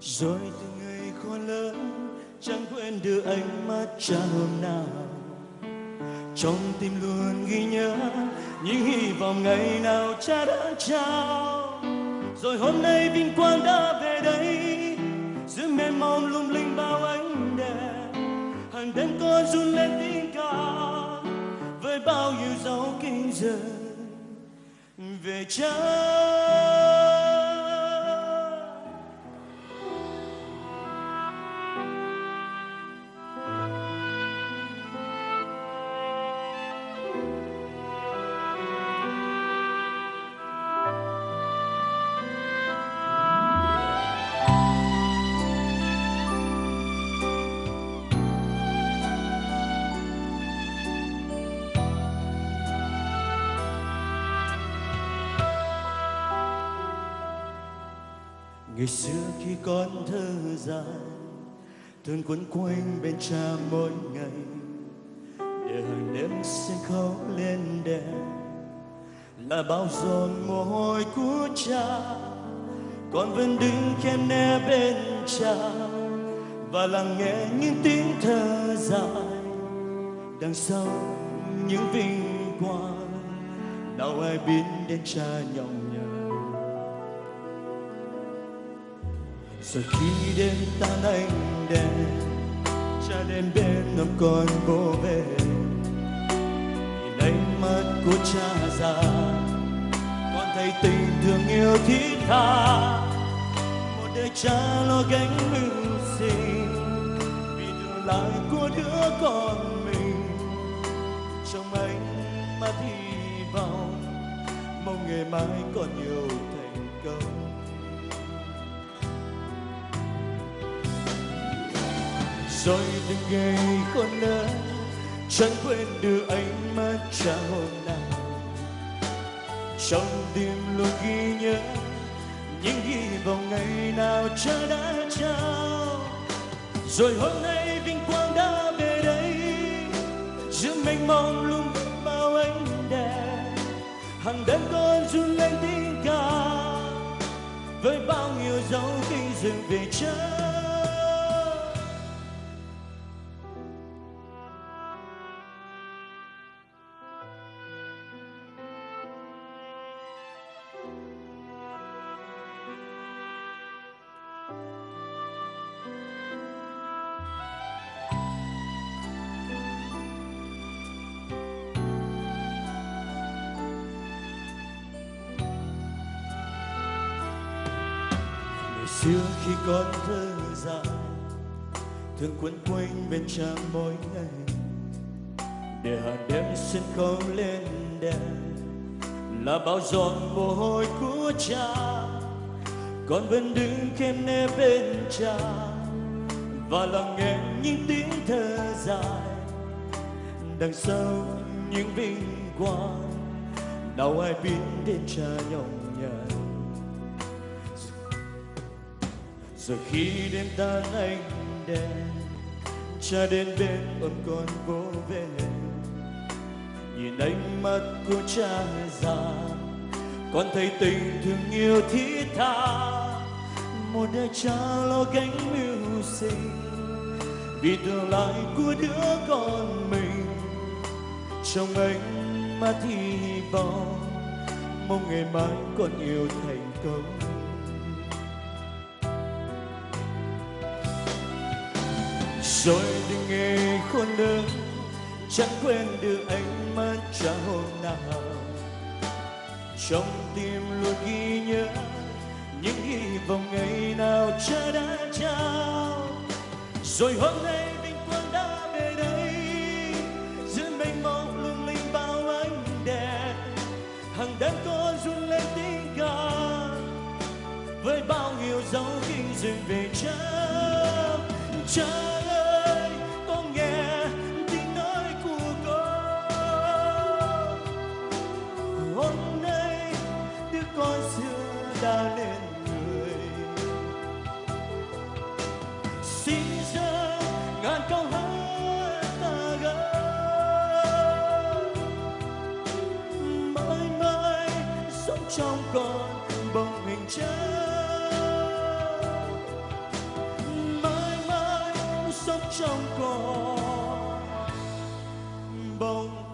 rồi từng ngày con lớn chẳng quên được ánh mắt cha hôm nào. Trong tim luôn ghi nhớ những hy vọng ngày nào cha đã trao. Rồi hôm nay vinh quang đã về đây, giữa mê mông lung linh bao ánh đèn. Hàng đêm con run lên tiếng ca, với bao nhiêu dấu kinh giờ. Về cha. Ngày xưa khi con thơ dài thường quấn quanh bên cha mỗi ngày. Để hàng đêm sân khấu lên đèn, là bao giọt mồ hôi của cha. Con vẫn đứng khen nghe bên cha, và lắng nghe những tiếng thơ dài. Đằng sau những vinh quang đâu ai biết đến cha nhọc rồi khi đêm tan anh đèn cha đến bên ôm con vô về. Nhìn ánh mắt của cha già, con thấy tình thương yêu thiết tha. Một đời cha lo gánh mưu sinh, vì tương lai của đứa con mình. Trong ánh mắt hy vọng, mong ngày mai còn nhiều thành rồi từng ngày con lớn chẳng quên được ánh mắt cha hôm nào trong tim luôn ghi nhớ những hy vọng ngày nào cha đã trao. Rồi hôm nay vinh quang đã về đây, giữa mênh mông lung bao ánh đèn. Hàng đêm con run lên tiếng ca, với bao nhiêu dấu kinh dừng về cha xưa khi con thơ dài thường quấn quanh bên cha mỗi ngày. Để hàng đêm sân khấu lên đèn, là bao giọt mồ hôi của cha. Con vẫn đứng khem nè bên cha, và lắng nghe những tiếng thơ dài. Đằng sau những vinh quang đâu ai biết đến cha nhọc nhằn giờ khi đêm tan anh đèn cha đến bên ôm con vô về nhìn ánh mắt của cha già, con thấy tình thương yêu thiết tha. Một đời cha lo gánh mưu sinh, vì tương lai của đứa con mình. Trong ánh mắt hy vọng, mong ngày mai con yêu thành công. Rồi từng ngày khôn lớn chẳng quên được ánh mắt cha hôm nào. Trong tim luôn ghi nhớ những hy vọng ngày nào cha đã trao. Rồi hôm nay vinh quang đã về đây, giữa mênh mông lung linh bao ánh đèn, hàng đêm con run lên tiếng ca. Với bao nhiêu dấu kinh dừng về cha cha đã lên người. Xin ra ngàn câu hát ta gái mãi mãi sống trong con bóng hình trái sống trong con bông